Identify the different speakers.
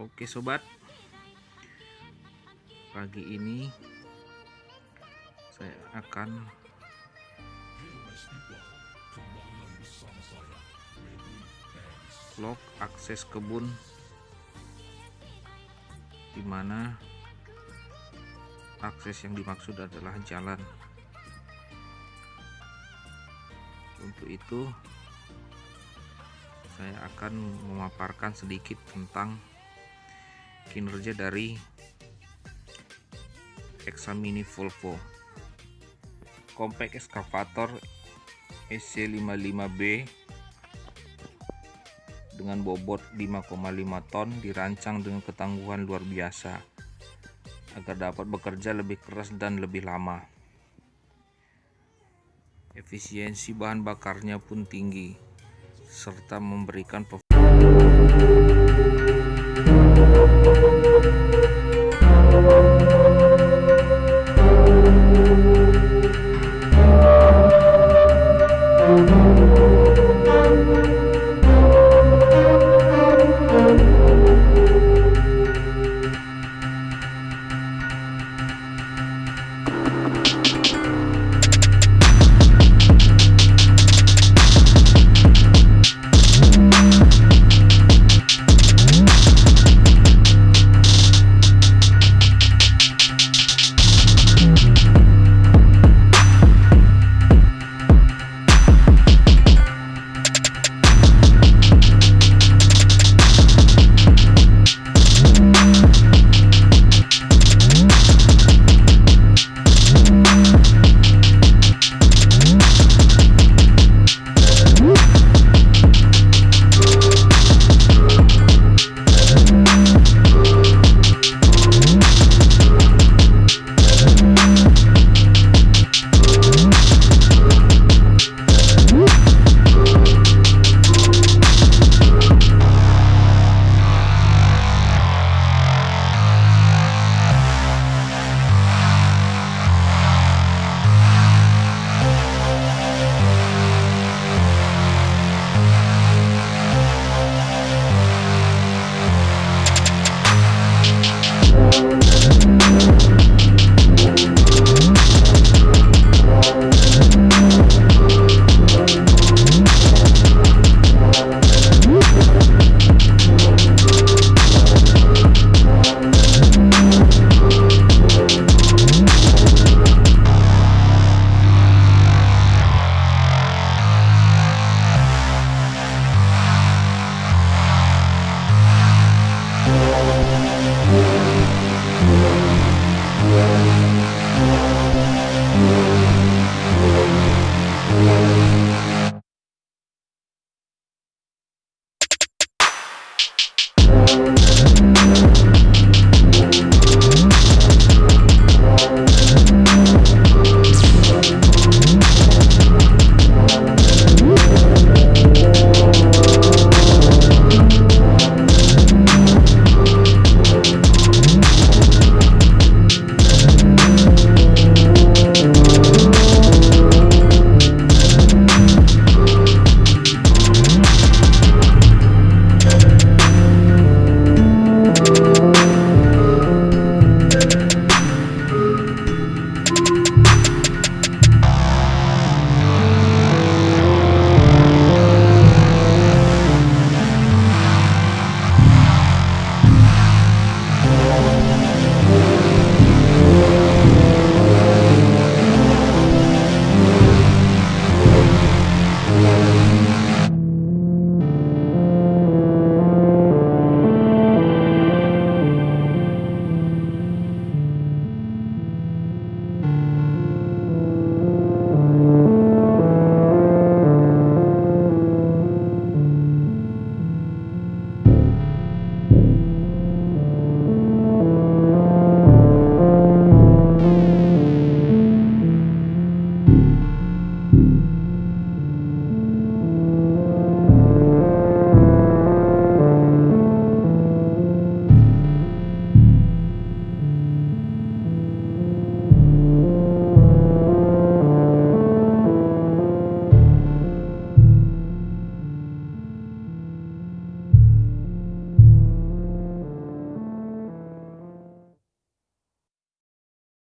Speaker 1: Oke sobat. Pagi ini Saya akan Vlog akses kebun Di mana Akses yang dimaksud adalah jalan. Untuk itu Saya akan memaparkan sedikit tentang kinerja dari Examini Volvo Compact Excavator SC55B dengan bobot 5,5 ton dirancang dengan ketangguhan luar biasa agar dapat bekerja lebih keras dan lebih lama. Efisiensi bahan bakarnya pun tinggi serta memberikan